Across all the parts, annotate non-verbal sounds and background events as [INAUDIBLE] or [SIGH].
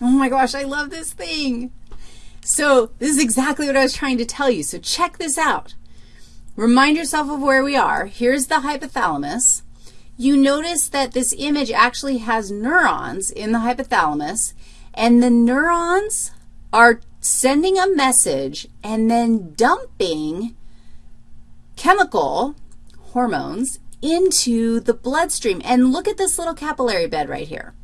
Oh my gosh, I love this thing. So this is exactly what I was trying to tell you. So check this out. Remind yourself of where we are. Here's the hypothalamus. You notice that this image actually has neurons in the hypothalamus, and the neurons are sending a message and then dumping chemical hormones into the bloodstream. And look at this little capillary bed right here.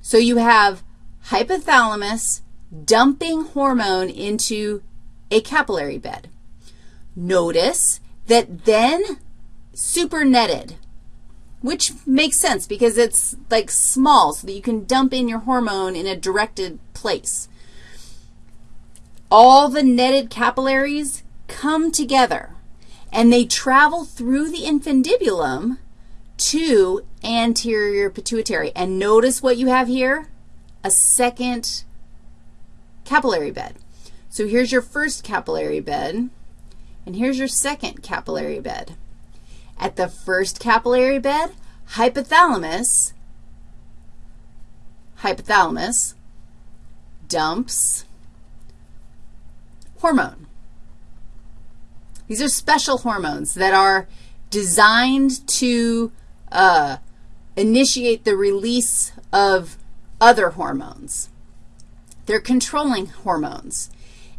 So you have hypothalamus dumping hormone into a capillary bed. Notice that then supernetted, which makes sense because it's like small so that you can dump in your hormone in a directed place. All the netted capillaries come together and they travel through the infundibulum to anterior pituitary. And notice what you have here, a second capillary bed. So here's your first capillary bed, and here's your second capillary bed. At the first capillary bed, hypothalamus, hypothalamus dumps hormone. These are special hormones that are designed to uh, initiate the release of other hormones. They're controlling hormones.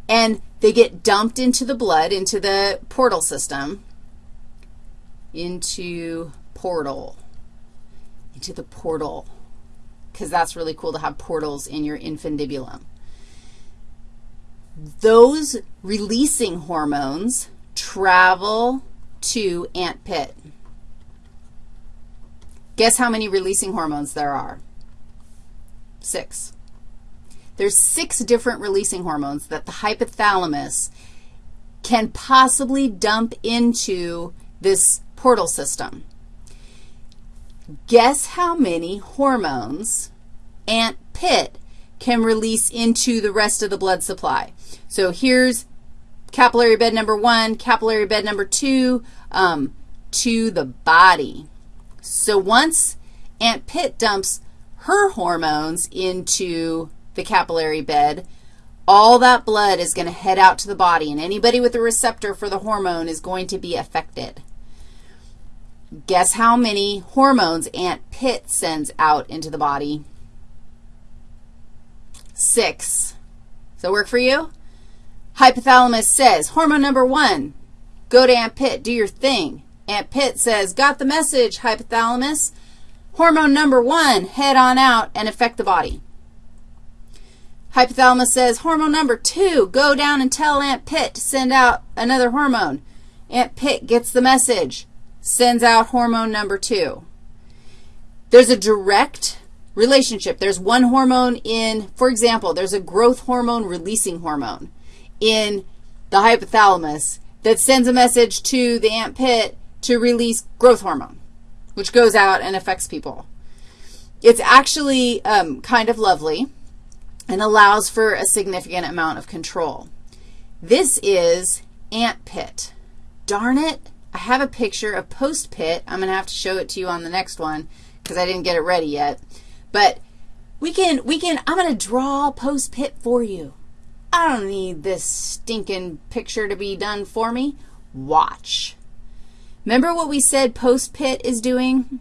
And they get dumped into the blood, into the portal system, into portal, into the portal, because that's really cool to have portals in your infundibulum. Those releasing hormones travel to ant pit. Guess how many releasing hormones there are? Six. There's six different releasing hormones that the hypothalamus can possibly dump into this portal system. Guess how many hormones ant pit can release into the rest of the blood supply. So here's capillary bed number one, capillary bed number two, um, to the body. So once Ant Pitt dumps her hormones into the capillary bed, all that blood is going to head out to the body, and anybody with a receptor for the hormone is going to be affected. Guess how many hormones Aunt Pitt sends out into the body? Six. Does that work for you? Hypothalamus says, hormone number one, go to Aunt Pitt, do your thing. Aunt Pitt says, got the message, hypothalamus. Hormone number one, head on out and affect the body. Hypothalamus says, hormone number two, go down and tell Aunt Pitt to send out another hormone. Aunt Pitt gets the message, sends out hormone number two. There's a direct relationship. There's one hormone in, for example, there's a growth hormone releasing hormone in the hypothalamus that sends a message to the ant pit to release growth hormone, which goes out and affects people. It's actually um, kind of lovely and allows for a significant amount of control. This is ant pit. Darn it, I have a picture of post pit. I'm going to have to show it to you on the next one because I didn't get it ready yet. But we can, we can, I'm going to draw post pit for you. I don't need this stinking picture to be done for me. Watch. Remember what we said post pit is doing?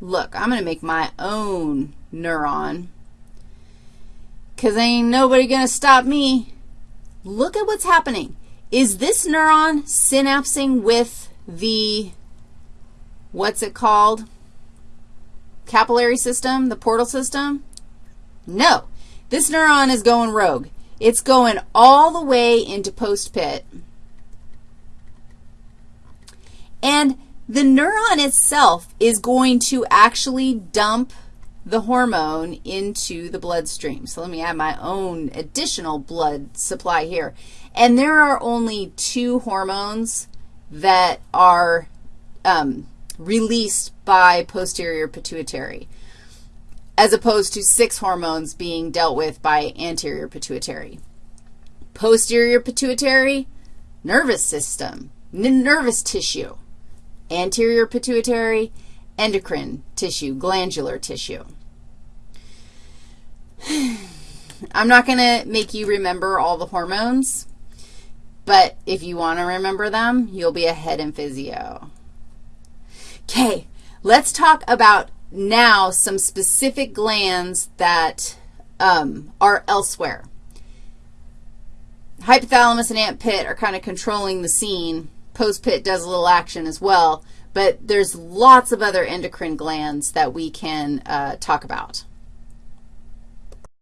Look, I'm going to make my own neuron because ain't nobody going to stop me. Look at what's happening. Is this neuron synapsing with the, what's it called, capillary system, the portal system? No. This neuron is going rogue. It's going all the way into post-pit. And the neuron itself is going to actually dump the hormone into the bloodstream. So let me add my own additional blood supply here. And there are only two hormones that are um, released by posterior pituitary as opposed to six hormones being dealt with by anterior pituitary. Posterior pituitary, nervous system, nervous tissue. Anterior pituitary, endocrine tissue, glandular tissue. [SIGHS] I'm not going to make you remember all the hormones, but if you want to remember them, you'll be ahead in physio. Okay, let's talk about now some specific glands that um, are elsewhere. Hypothalamus and ant pit are kind of controlling the scene. Post pit does a little action as well, but there's lots of other endocrine glands that we can uh, talk about.